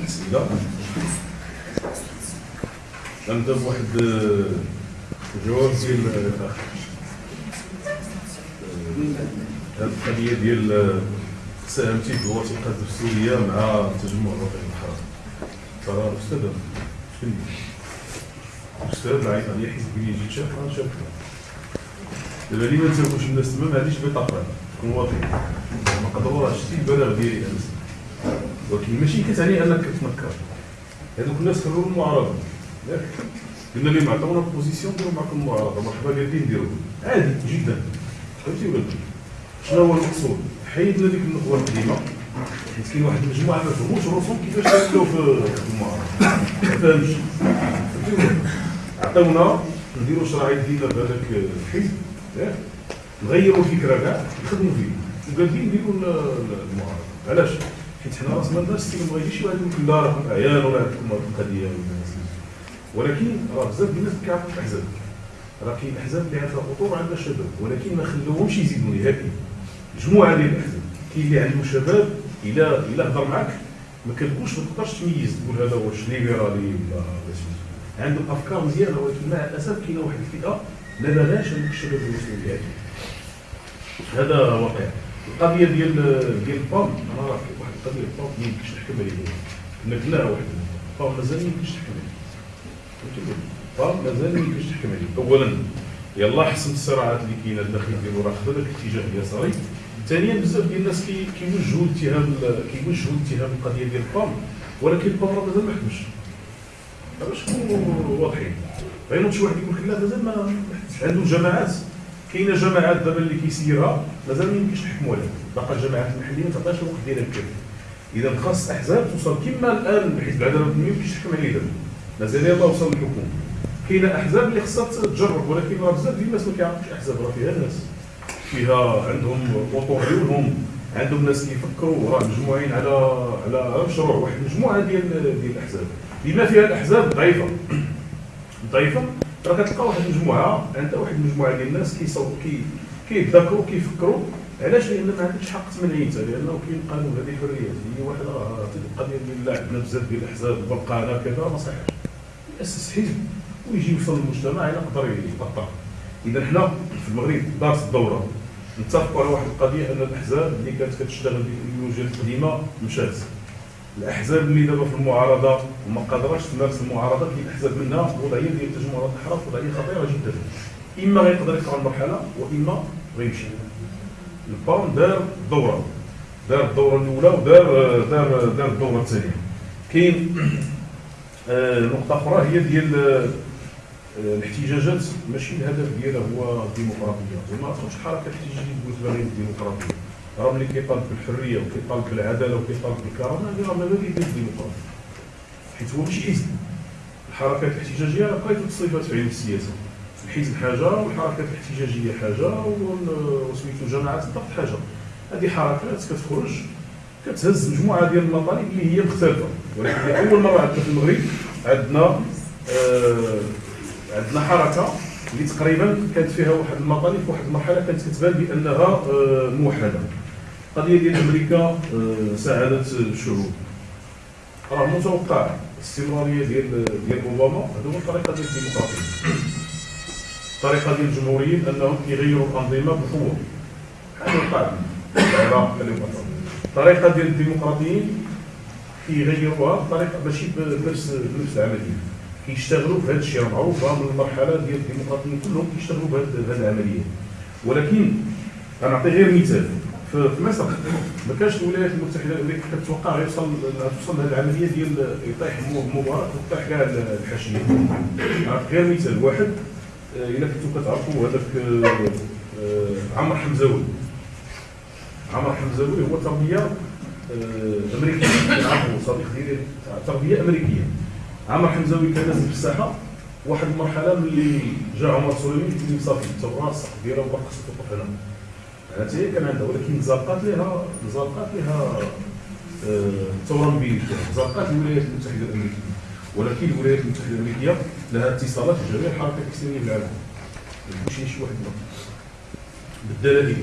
الاسئله غنبدا بواحد الجواب ديال الاخ هذه القضية ديال ساهمتي في الوثيقه الدستوريه مع التجمع الوطني الحرام ترى أستاذ شكون أستاذ عيط عليا حيت بلي جيت شاف أنا شاف دابا لي ما نساوش الناس؟ تما ما عنديش بطاقه تكون واطي ما قدروا شتي البلاغ ديالي أنا. ولكن ماشي كتعني أنك كتنكر هذوك الناس خلوا المعارضه ياك قلنا لهم عطونا بوزيسيون ديروا معكم المعارضه مرحبا قادرين نديروا عادي جدا. فهمتي ولا شنو هو المقصود؟ حيدنا ديك النخبه القديمة. حيت كاين واحد المجموعة ما فهموش الرسوم كيفاش يدخلوا في المعارضة. ما فهمش فهمتي عطاونا نديروا شرعيه جديده بهذاك الحزب. ياك نغيروا الفكرة كاع نخدموا فيه. وقادرين نديروا المعارضة. علاش؟ حيت حنا راس ما الناس ما يجيش واحد يقول لا راكم عيان ولا عندكم القضية ولا ولكن راه بزاف الناس كيعرفوا الاحزاب راه كاين أحزاب. اللي عندها خطورة عندها شباب. ولكن ما خلوهمش يزيدوا نهائيا مجموعة ديال الأحزاب. كاين اللي عنده شباب إلى إلى هضر معك ما كتقولش ما تقدرش تميز تقول هذا واش ليبرالي ولا عنده أفكار مزيانة. ولكن مع الاسف كاينة واحد الفئة ما باغاش هذوك الشباب المسلمين. هذا واقع. القضية ديال ديال البام أنا راه واحد القضية البام ما يمكنش نحكم عليها كنا قلناها واحد البام مازال ما يمكنش تحكم عليه. البام مازال ما يمكنش تحكم عليه. اولا يلا حسم الصراعات اللي كاينة الداخل ديالو. راه خذ الاتجاه اليساري. ثانيا بزاف ديال الناس كيوجهوا اتهام كيوجهوا اتهام القضية ديال البام ولكن البام راه مازال ما حكمش. باش نكونوا واضحين؟ غينوض شي واحد يقول لك لا مازال ما عنده جماعات. كاينة جماعات دابا اللي كيسيرها مازال ما يمكنش نحكموا عليها. باقا الجماعات المحلية ما تعطيش الوقت ديالها بكافي إذا خاص احزاب توصل كما الآن حيت بعدا ما يمكنش تحكم عليه دابا مازال يلاه وصل للحكم كاينة أحزاب اللي خصها تجرب ولكن راه بزاف ديال الناس ما كيعرفوش أحزاب راه فيها ناس. فيها عندهم وطور عيونهم عندهم ناس كيفكروا راه مجموعين على على مشروع واحد مجموعة ديال ديال الأحزاب. بما فيها الأحزاب ضعيفة. ضعيفة. راه كتلقى واحد المجموعة عندها واحد المجموعة ديال الناس كيصوتوا كي كيتذاكروا كيفكروا علاش؟ لأن ما عندكش حق تمنعي انت لأنه كاين قانون هذه حريات هي واحد القضية ديال لا عندنا بزاف ديال الأحزاب برقانه كذا ما صحيحش ياسس حزب ويجي يوصل للمجتمع يقدر يقطع إذا حنا في المغرب دارت الدورة نتفقوا على واحد القضية أن الأحزاب اللي كانت كتشتغل بالايديولوجيا القديمه مشات الأحزاب اللي دابا في المعارضة وما قادراش تمارس المعارضة كاين احزاب منها وضعيه ديال التجمعات الاحراف وضعيه خطيرة جدا. إما غيقدر يطلع المرحلة وإما غيمشي. البارون دار دورة. دار الدورة الأولى ودار دار دار الدورة الثانية. كاين آه، نقطة أخرى هي ديال آه، الاحتجاجات. ماشي الهدف ديالها هو الديمقراطية. زعما ما تخرجش حركه احتجاجيه تقول غير راه ملي كيطالب بالحرية وكيطالب بالعداله وكيطالب بالكرامه هذه راه مبادئ ديال الديمقراطيه حيت هو ماشي حزب الحركات الاحتجاجية راه بقيتو تصريفات في علم السياسة. الحزب حاجة والحركات الاحتجاجية حاجة وسميتو جماعات الضغط حاجة. هذه حركات كتخرج كتهز مجموعة ديال المطالب اللي هي مختلفة. ولكن أول مرة عندنا في المغرب عندنا آه عندنا حركة اللي تقريبا كانت فيها واحد المطالب في واحد المرحلة كانت كتبان بأنها آه موحدة. القضية ديال أمريكا آه ساعدت الشعوب راه متوقع الاستمراريه ديال ديال أوباما. هذو هو الطريقة ديال الديمقراطية. الطريقة ديال الجمهوريين أنهم كيغيروا الأنظمة بقوة. هذا وقع العراق الطريقة ديال الديمقراطيين كيغيروها بطريقة ماشي بنفس بنفس العملية كيشتغلوا في هذا الشيء. معروف من المرحلة ديال الديمقراطيين كلهم كيشتغلوا بهذه العملية. ولكن غنعطي غير مثال. في مصر. ما كانش الولايات المتحدة الأمريكية كتوقع غيوصل توصل لهذه العملية ديال يطيح مبارك ويطيح كاع الحاشيه غير مثال واحد إلا كنتو كتعرفوا هذاك عمر حمزاوي. عمر حمزاوي هو تربية أمريكية. كنعرفوا صديق ديالي تربية أمريكية. عمر حمزاوي كان نازل في الساحه واحد المرحلة ملي جا عمر سليمي صافي الثوره السقف ديالها وبقى توقف هنا. حتى هي كان عندها ولكن زرقات لها زرقات لها الثوره مبينه زرقات الولايات المتحدة الأمريكية. ولكن الولايات المتحدة الأمريكية لها اتصالات بجميع الحركات الاسلاميه في العالم. ماشي شي واحد بالدلائل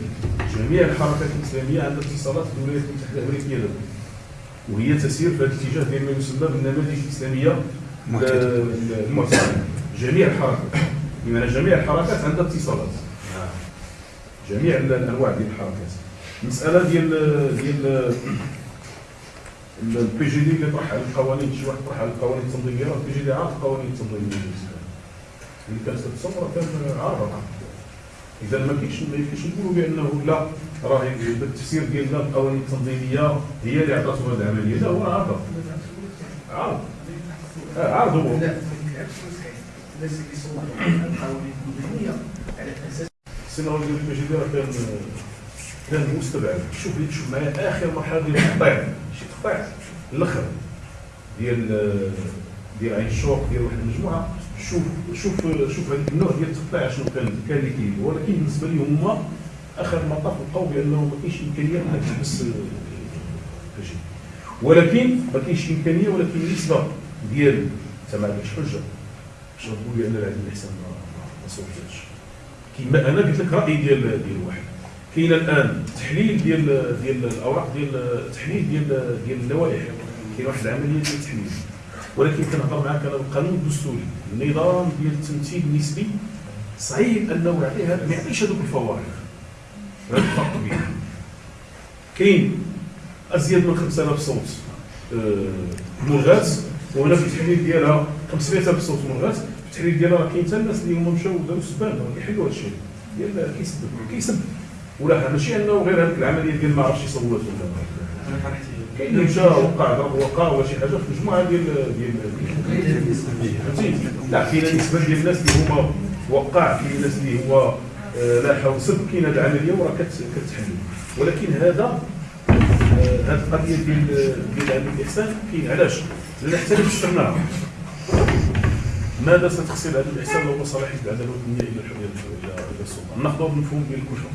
جميع الحركات الإسلامية عندها اتصالات بالولايات المتحدة الأمريكية دابا وهي تسير في هذا الاتجاه ديال ما يسمى بالنماذج الإسلامية المعتدلة. جميع الحركات. بمعنى جميع الحركات عندها اتصالات. جميع الانواع ديال الحركات المساله ديال ديال ال PJD اللي طرح على القوانين شي واحد طرح على القوانين التنظيميه ال PJD عارف القوانين التنظيميه اللي كانت تتصور كان عارفه اذا ما كاينش ما يمكنش نقولوا بانه لا راه التفسير ديالنا القوانين التنظيميه هي اللي عطاتو هذه العملية لا هو عارف آه، عارف هو السيناريو ديال ال PJD راه كان كان مستبعد. شوف شوف معايا آخر مرحلة ديال التقطيع شي تقطيع الأخر ديال ديال عين الشوق ديال واحد المجموعة. شوف شوف شوف هذاك النوع ديال التقطيع شنو كان كان اللي كاين ولكن بالنسبة لي هما آخر المطاف لقاو بأنه ما كاينش إمكانية إنك تحبس الجي ولكن ما كاينش إمكانية ولكن النسبة ديال انت ما عندكش حجه باش تقول لي ان العدل الاحسان ما صوبتش كيما أنا قلت لك رايي ديال ديال واحد. كاين الآن تحليل ديال ديال الأوراق ديال تحليل ديال ديال اللوائح. كاين واحد العملية ديال التحليل ولكن كنهضر معاك أنا بالقانون الدستوري. النظام ديال التمثيل النسبي صعيب أنه يعطيها ما يعطيش هذوك الفوائد هذا الفرق كبير. كاين أزيد من 5000 صوت آه، ملغات وهنا في التحليل ديالها 500000 صوت ملغات في التحليل ديالها كاين حتى الناس اللي هما مشاو داروا سبان يحلوا هذا الشيء ديال كيسب كيسب ولا ماشي انه غير هذيك العملية ديال ما عرفتش يصوت ولا كاين اللي مشى وقع ضرب وقع ولا شي حاجة في مجموعه ديال ديال فهمتي لا كاين نسبه ديال الناس اللي هما وقع كاين الناس اللي هو آه، لا حول سب كاين هذه العملية وراه كتحل ولكن هذا هذه آه، القضية ديال ديال الاحسان كاين علاش؟ لأن حتى اللي فسرناها ماذا ستخسر عدم الاحسان لو صلاحيه العداله الوطنيه إلى الحريه إلى السلطه ناخذ المفهوم ديال الكشف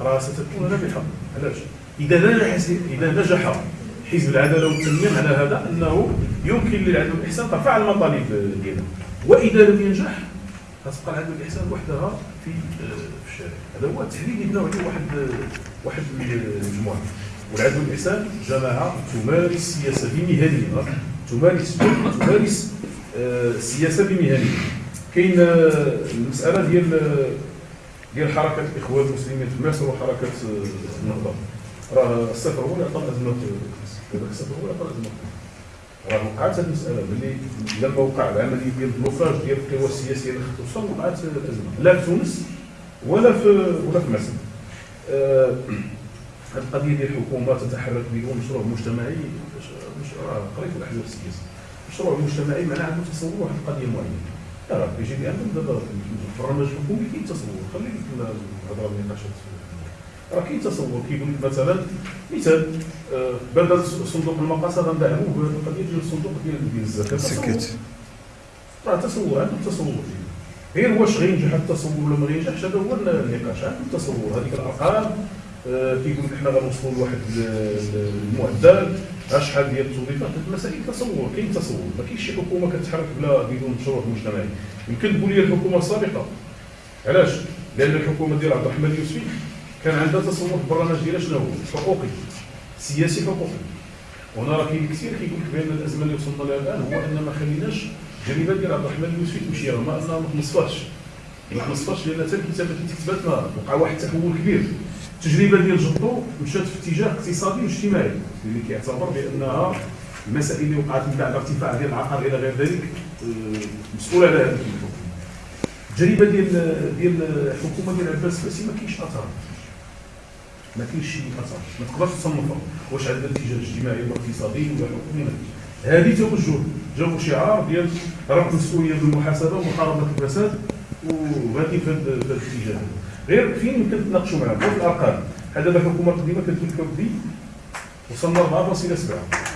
راه ستكون رابحه علاش؟ إذا نجح إذا نجح حزب العدالة والتنمية على هذا أنه يمكن للعدل والإحسان ترفع المطالب ديالها وإذا لم ينجح غتبقى العدل والإحسان وحدها في الشارع. هذا هو التحليل اللي واحد واحد المجموعة. والعدل والإحسان جماعة تمارس سياسة بمهنية تمارس تمارس السياسة آه، بمهنية. كاين آه، المسألة ديال ديال حركة الاخوان المسلمين في مصر وحركة النهضة. راه الصفر هو اللي عطى الازمه دابا الصفر هو اللي عطى الازمه راه وقعت هذه المسألة. ملي لما وقع العملية ديال ال blocage ديال القوى السياسية اللي توصل وقعت الازمه لا في تونس ولا في ولا في مصر. آه هذه القضية ديال الحكومة تتحرك بدون مشروع مجتمعي راه قريت الأحزاب السياسية. مشروع مجتمعي معناه عنده تصور واحد القضية معينه لا PJD عندهم دابا في البرنامج الحكومي كاين تصور خليك الهضرة النقاشات راه كاين تصور كيقول لك مثلا مثال آه، بدل صندوق المقاصه غندعموه بالقضية ديال الصندوق ديال الزكاه سكت. راه تصور عندهم تصور غير واش غينجح التصور ولا ما غينجحش هذا هو النقاش. عندهم تصور هذيك الأرقام آه، كيقول لك حنا غنوصلوا لواحد المعدل. شحال ديال التوظيفات هذه المسائل تصور كاين تصور. ما كاينش شي حكومة كتحرك بلا بدون مشروع مجتمعي يمكن تقول لي الحكومة السابقة. علاش؟ لأن الحكومة ديال عبد الرحمن اليوسفي كان عندها تصور في البرنامج ديالها شنو هو؟ حقوقي. سياسي حقوقي. وهنا راه كاين كثير كيقول لك بأن الأزمة اللي وصلنا لها الآن هو أن ما خليناش الجريمه ديال عبد الرحمن اليوسفي تمشي رغم انها ما تنصفاش ما تنصفاش لأن حتى الكتابة اللي كتبات وقع واحد التحول كبير. التجربة ديال جدو مشات في اتجاه اقتصادي واجتماعي اللي كيعتبر بأنها المسائل اللي وقعت من بعد ارتفاع ديال العقار إلى غير ذلك آه، مسؤول على هذا التجربة ديال ديال الحكومة ديال عباس الفاسي ما كاينش أثر. ما كاينش شي أثر. ما تقدرش تصنفها. واش عندها اتجاه اجتماعي ولا اقتصادي ولا حكومي هذه توجه جابوا شعار ديال رفع المسؤولية بالمحاسبة ومحاربة الفساد وغادي في هذا الاتجاه. غير فين يمكن تناقشوا معاه في الأرقام. هذا الحكومة القديمه كتقول لك اودي وصلنا 4.7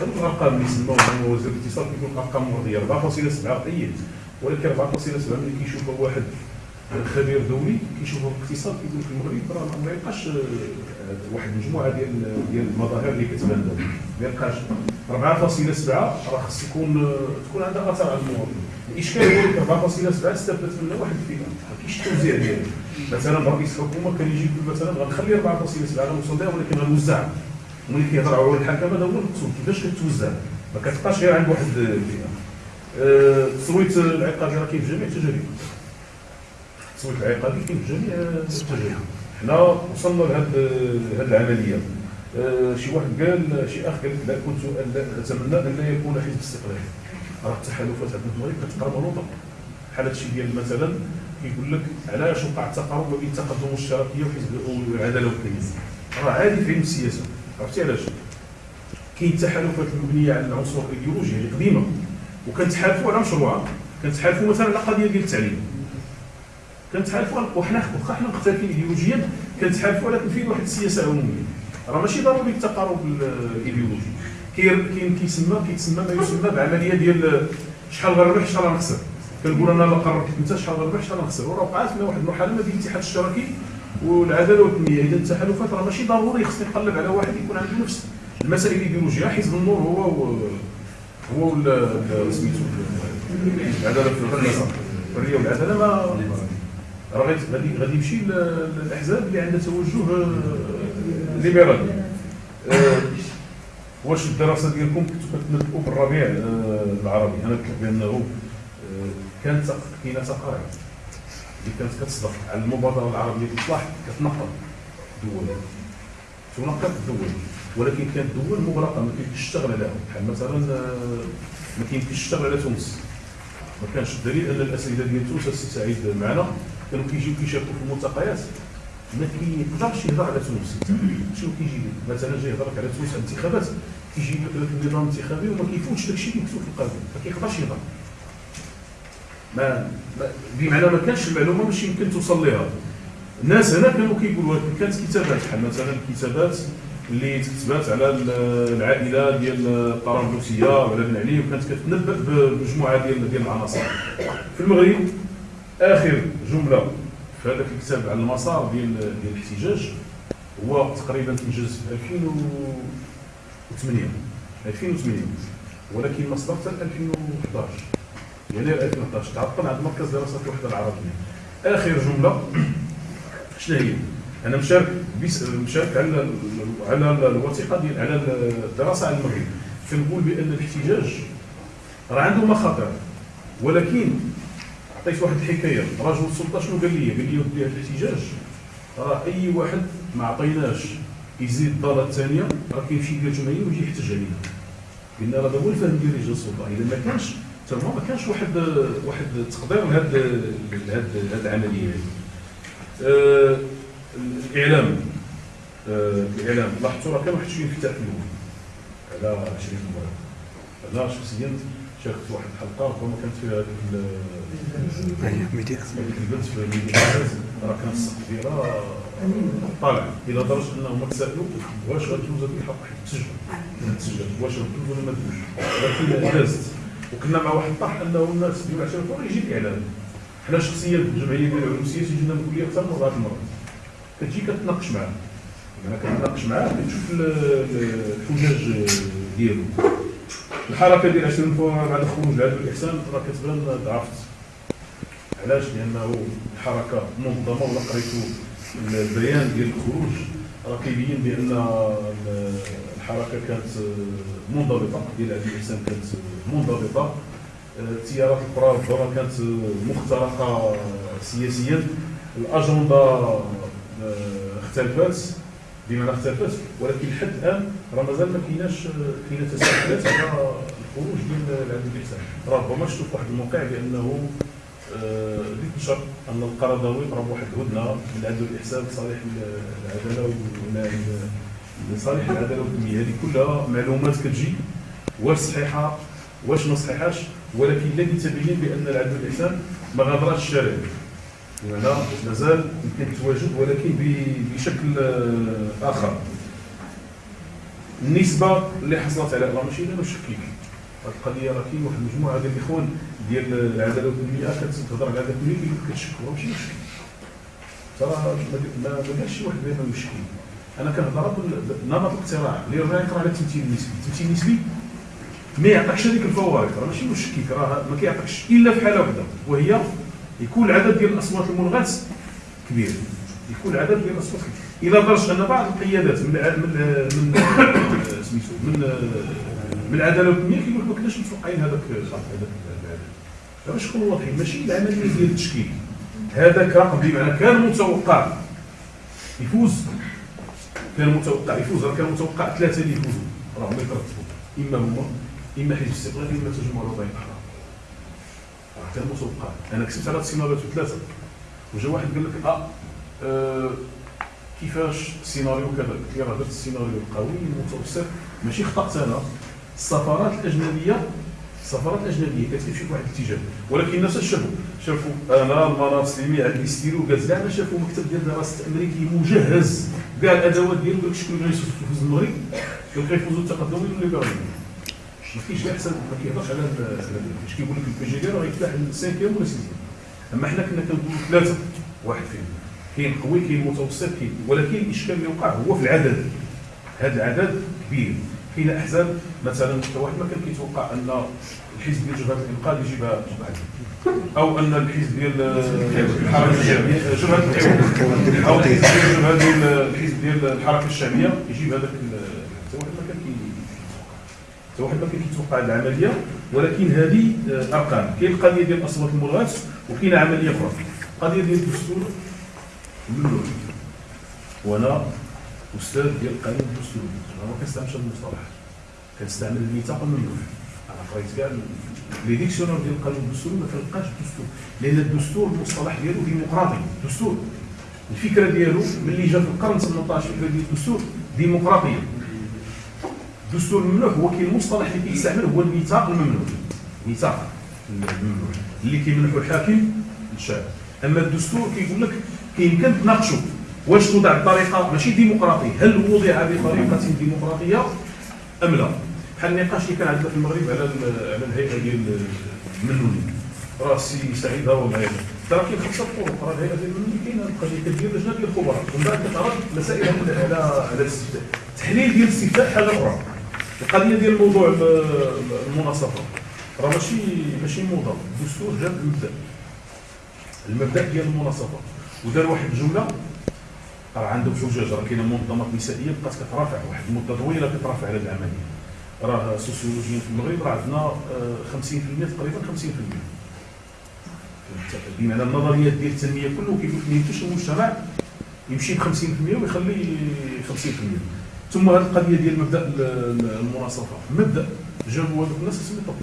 هذوك الأرقام اللي سماوهم وزير الاقتصاد كيقول أرقام مرضية. 4.7 طيب ولكن 4.7 ملي كيشوفها واحد خبير دولي كيشوف الاقتصاد كيقول في المغرب راه ما يبقاش واحد المجموعه ديال ديال المظاهر اللي كتبان دابا. ما يبقاش. 4.7 راه خص يكون تكون عندها أثر على المواطن. الإشكال هو 4.7 استفدت منها واحد الفئه ما كاينش التوزيع ديالها مثلا رئيس الحكومة كان يجي يقول مثلا غنخلي 4.7 غنوصل لها ولكن غنوزعها وملي كيهضر على الحكم هذا هو المقصود. كيفاش كتوزع؟ ما كتبقاش غير عند واحد الفئة. أه، التصويت العقابي راه كاين في جميع التجارب. التصويت العقابي كاين في جميع التجارب. حنا وصلنا لهذه العملية. أه، شي واحد قال شي أخ قال لا كنت اتمنى أن لا يكون حزب استقلالي. راه التحالفات عندنا في المغرب كتقرب نوطه بحال هادشي ديال مثلا كيقول لك علاش وقع التقارب بين التقدم والاشتراكيه وحزب العداله والتمييز راه عادي في علم السياسة. عرفتي علاش؟ كاين تحالفات مبنية على العنصر الإيديولوجي اللي قديمة وكنتحالفوا على مشروع. كنتحالفوا مثلا على قضية ديال التعليم. كنتحالفوا وحنا واخا مختلفين ايديولوجيا كنتحالفوا ولكن فين واحد السياسة عمومية. راه ماشي ضروري التقارب الإيديولوجي. كاين كيسمى كيتسمى ما يسمى بعملية ديال شحال غنربح شحال غنخسر كنقول أنا قررت انت شحال غنربح شحال غنخسر وراه وقعت لنا واحد المرحلة ما بين الاتحاد الاشتراكي والعدالة والتنمية. إذا التحالفات راه ماشي ضروري خصني نقلب على واحد يكون عنده نفس المسائل الإيديولوجية. حزب النور هو هو سميتو العداله في الحرية والعدالة ما راه غادي غادي يمشي الاحزاب اللي عندها توجه آه، ليبرالي آه، واش الدراسة ديالكم كنتو كتنبؤوا بالربيع آه، العربي؟ أنا قلت بانه كانت كاينة تقارير. اللي كانت كتصدق على المبادرة العربية للاصلاح كتنقل دول. تنقل الدول ولكن كانت دول مغلقة ما كيمكنش تشتغل عليها. بحال مثلا ما كيمكنش تشتغل على تونس. ما كانش الدليل أن الاساتذه ديال تونس السي سعيد معنا. كانوا كيجيو كيشاركوا في الملتقيات ما كيقدرش يهضر على تونس. شنو كيجي مثلا جاي يهضر على تونس الانتخابات كيجي لك النظام الانتخابي وما كيفوتش داكشي اللي مكتوب في القانون. ما كيقدرش يهضر. ما بمعنى ما كانش المعلومة مش يمكن توصل لها الناس هنا كانوا كيقولوا كانت كتابات بحال مثلا الكتابات اللي تكتبات على العائلة ديال الطرابلسيه وعلى بن علي وكانت كتنبأ بمجموعة ديال ديال العناصر. في المغرب آخر جملة في هذاك الكتاب على المسار ديال ديال الاحتجاج هو تقريبا تنجز في 2008 2008 ولكن ما صدر حتى 2011 يناير 2011 تعطل عند مركز دراسات الوحدة العربية. آخر جملة. شنو هي؟ أنا مشارك مشارك على على الوثيقة ديال على الدراسة على المغرب. كنقول بأن الاحتجاج راه عنده مخاطر. ولكن عطيت واحد الحكاية. رجل السلطه شنو قال لي؟ قال لي ودي هذا الاحتجاج. راه أي واحد ما عطيناش يزيد الداره الثانية راه كيمشي يدير جمعية ويجي يحتج علينا. قلنا راه هذا هو الفهم ديال رجال السلطة. إذا ما كانش تما ما كانش واحد واحد التقدير لهاد لهاد العملية هذه. آه الإعلام. آه الإعلام. لاحظتوا راه كان واحد شوية انفتاح في الأول على 20 مباراه أنا شخصيا شاركت في واحد الحلقة ربما كانت فيها هذيك ميديا. البنت في ميديا راه كان السقف ديالها طالع إلى درجة انهم تسالوا واش غتدوز هذه الحلقة حيت تسجل. تسجل. واش غتدوز ولا ما تدوزش ولكن دازت وكنا مع واحد الطرح أنه الناس ديال العشره يجي الإعلام. حنا شخصيا في الجمعية ديال العلوم السياسيه جينا نقول لك أكثر من بعض المرات كتجي كتناقش معاه. أنا كنتناقش معاه كتشوف الحجاج ديالو. الحركه ديال 20 بعد خروج العدل الإحسان؟ راه كتبان ضعفت. علاش؟ لأنه الحركه منظمة ولا قريتو البيان ديال الخروج راه كيبين بأن الحركة كانت منضبطة ديال العدل الإحسان كانت منضبطة. التيارات الأخرى ربما كانت مخترقة سياسيا. الأجندة اختلفت بمعنى اختلفت ولكن لحد الآن راه مازال ما كايناش كاينة تساؤلات على الخروج ديال العدل الاحسان ربما في واحد الموقع بأنه اللي آه نشر أن القرضاوي راه واحد الهدنة من العدل والاحسان لصالح العدالة لصالح العدالة والتنميه هذه كلها معلومات كتجي. واش صحيحة واش ما صحيحاش. ولكن الذي تبين بأن العدل والاحسان ما غادرش الشارع بمعنى مازال يمكن التواجد ولكن بشكل آه، آخر. النسبة اللي حصلت على راه أنا مشكك هذه القضية راه كاين واحد المجموعة. ديال الاخوان ديال العداله والتنميه كتهضر على هذا التنميه كتشكوا ماشي مشكل. ترى ما ما شي واحد بيننا مشكل. أنا كنهضر نمط الاقتراع اللي راه يقرا على التمثيل النسبي. التمثيل النسبي ما يعطيكش هذيك الفوائد. راه ماشي مشكك راه ما كيعطيكش إلا في حالة واحدة وهي يكون العدد ديال الأصوات الملغات كبير. يكون العدد ديال الأصوات كبير. إلى درجه أن بعض القيادات من من سميتو من من العدالة الوطنية كيقول لك ما كناش متوقعين هذاك هذاك باش نكونوا واضحين؟ ماشي العملية ديال التشكيل. هذاك بمعنى كان متوقع يفوز كان متوقع يفوز راه كان متوقع ثلاثة اللي يفوزوا. راهم يترتبوا إما هما إما حزب الاستقلال إما التجمع الوطني الآخر راه كان متوقع. أنا كسبت على السيناريوهات ثلاثة. وجا واحد قال لك آه, آه كيفاش السيناريو كذا قلت لي راه درت السيناريو القوي المتوسط ماشي خطأت أنا. السفارات الأجنبية السفارات الأجنبية كتمشي في واحد الاتجاه ولكن الناس شافوا شافوا أنا المنار سليمي عندي ستيلو كاع زعما شافوا مكتب ديال دراسة أمريكي مجهز. كاع الأدوات ديالو لك شكون اللي يفوز المغرب؟ لك يفوزوا التقدم والليبرالي ما كاينش حساب ما كيهضرش على اش كيقول لك البي جي دي راه يفتح السانكيام ولا سيزيام أما حنا كنا كنقولوا ثلاثة واحد فيهم. كاين قوي كاين متوسط كاين ولكن الاشكال اللي وقع هو في العدد. هذا العدد كبير. كاين أحزاب مثلا واحد ما كان كيتوقع أن الحزب ديال جبهة الإنقاذ يجيبها أو أن الحزب ديال الحركة الشعبية جبهة أو الحزب ديال الحزب ديال الحركة الشعبية يجيب هذاك حتى واحد ما كان حتى واحد ما كان كيتوقع العملية ولكن هذه أرقام. كاين القضية ديال أصوات المرغات وكاين عملية أخرى. القضية ديال الدستور ملول وأنا أستاذ ديال القانون الدستوري ما كنستعملش هذا المصطلح كنستعمل الميثاق الممنوع أنا قريت كاع les dictionnaires ديال القانون الدستوري ما كنلقاش الدستور لأن الدستور المصطلح ديالو ديمقراطي دستور. الفكرة ديالو ملي جا في القرن 18 الفكرة ديال الدستور ديمقراطية. الدستور الممنوح هو كاين المصطلح اللي كيستعمل هو الميثاق الممنوح الميثاق الممنوح اللي كيمنحو الحاكم للشعب أما الدستور كيقول لك كيمكن تناقشوا واش توضع بطريقه ماشي ديمقراطية. هل وضع بطريقه ديمقراطية أم لا؟ بحال النقاش اللي كان عندنا في المغرب على على الهيئة ديال المنوني راه السي سعيد هو معايا. ترى كاين خمسة طرق. راه الهيئة ديال المنوني كاينة القضية كدير لجنه ديال الخبراء. ومن بعد كتعرض مسائل على على الاستفتاء. التحليل ديال الاستفتاء حاجة أخرى. القضية ديال موضوع المناصفة. راه ماشي ماشي موضه الدستور جاب المبدأ. المبدأ ديال المناصفة. ودار واحد الجملة. راه عندهم حجاج راه كاينة منظمات نسائية بقات كترافع واحد المدة طويلة كترافع على العملية. راه سوسيولوجيا في المغرب راه عندنا 50% تقريبا 50% بمعنى النظريات ديال التنمية كله كيقول لك ما يمكنش المجتمع يمشي ب 50% ويخلي 50% ثم هذه القضية ديال مبدأ المناصفة. مبدأ جابوا هذوك الناس يطبقوا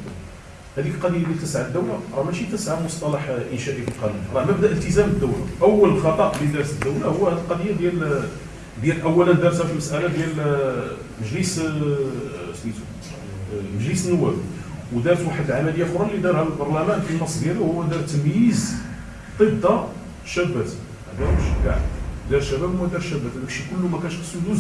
هذيك القضية اللي تسعى الدولة راه ماشي تسعى مصطلح إنشائي في القانون راه مبدأ التزام الدولة أول خطأ اللي دارت الدولة هو هذه القضية ديال ديال اولا دارتها في المسألة ديال مجلس سميتو مجلس النواب. ودارت واحد العملية أخرى اللي دارها البرلمان في النص ديالو هو دار تمييز ضد الشابات هذا مش كاع. دار شباب وما دار شابات. هذاك الشيء كله ما كانش خصو يدوز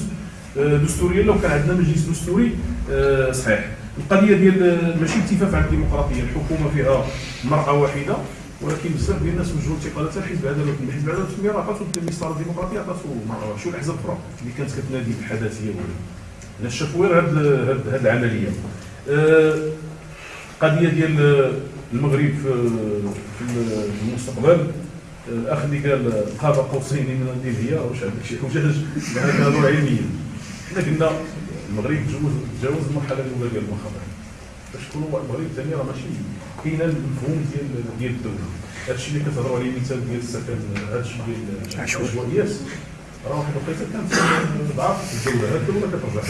آه، دستوريا لو كان عندنا مجلس دستوري آه، صحيح. القضية ديال ماشي التفاف على الديمقراطية الحكومة فيها مرأة واحدة ولكن بزاف ديال الناس وجهوا انتقالات الحزب العداله الحزب العداله والتنميه راه عطاتو المسطره الديمقراطية عطاتو مرأة شو الأحزاب الاخرى اللي كانت كتنادي بالحداثية؟ ولا شافوا غير هاد هاد العملية. القضية ديال المغرب في المستقبل. الاخ اللي قال قاب قوسين من النيفيا واش عندك شي حجاج؟ هذا علميا حنا قلنا المغرب تجاوز تجاوز المرحلة الأولى ديال المخاطر باش تكونوا المغرب ثاني راه ماشي كاين المفهوم ديال ديال الدولة. هذا الشيء اللي كتهضروا عليه مثال ديال السكن هذا الشيء ديال العشوائيات. راه واحد الوقيته كانت ضعف الدولة. هذه الدولة كترجع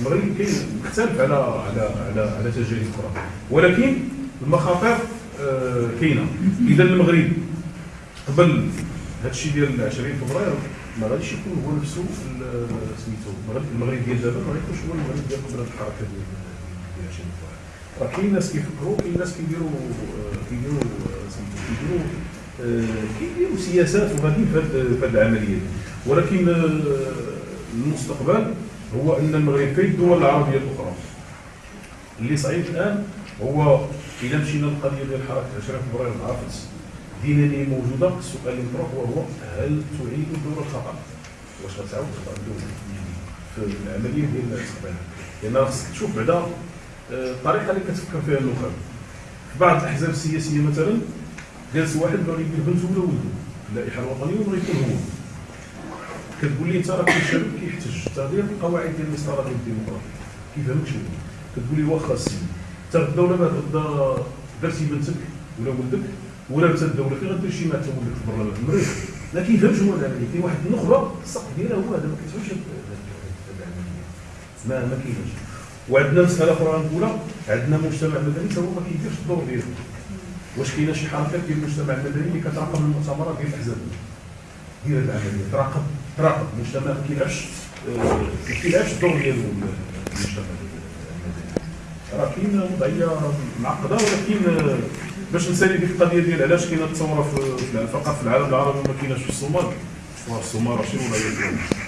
المغرب كاين مختلف على على على على تجارب أخرى. ولكن المخاطر آه كاينة. إذا المغرب قبل هذا الشيء ديال 20 فبراير ما غاديش يكون هو نفسه سميتو المغرب ديال دابا ما غيكونش هو المغرب ديال قبل الحركه ديال ديال 20 راه كاين ناس كيفكروا كاين ناس كيديروا كيديروا سميتو كيديروا كيديروا سياسات وغاديين في هذه العملية ولكن المستقبل هو أن المغرب كاين الدول العربية الأخرى. اللي صعيب الآن هو اذا مشينا للقضية ديال حركة 20 فبراير عرفت اللي موجوده السؤال اللي مطروح وهو هل تعيد الدور الخطأ؟ واش غتعاود تخطا الدولة في العملية ديال الاستقبال لأن خصك تشوف بعدا آه، الطريقة اللي كتفكر فيها النخب في بعض الأحزاب السياسية مثلا جالس واحد بغى يدير بنته ولا ولده اللائحة الوطنية وبغى يكون هو. كتقول لي انت راه كاين شباب كيحتج تغيير القواعد ديال المسطره ديال الديمقراطيه كيفهمك شنو؟ كتقول لي واخا السيد انت غدا ولا بعد غدا درتي بنتك ولا ولدك ولا انت الدولة فين غدير شي مع تا ولدك في برا المريض لا كيفهمش هو العملية كاين واحد النخبه السقف ديالها هو هذا ما كتفهمش هاد العملية ما ما كاينش وعندنا مسألة أخرى غنقولها عندنا مجتمع مدني هو ما كيديرش الدور ديالو. واش كاينة شي حركات ديال المجتمع المدني اللي كتراقب المؤتمرات ديال الأحزاب؟ ديال العملية تراقب تراقب المجتمع ما كيلعبش ما كيلعبش الدور ديالو المجتمع المدني. راه كاين وضعية معقدة ولكن باش نسالي ديك القضية ديال علاش كاينة الثوره في فقط في العالم العربي وما كايناش في الصومال؟ في الصومال راه شي وضعيه ديالها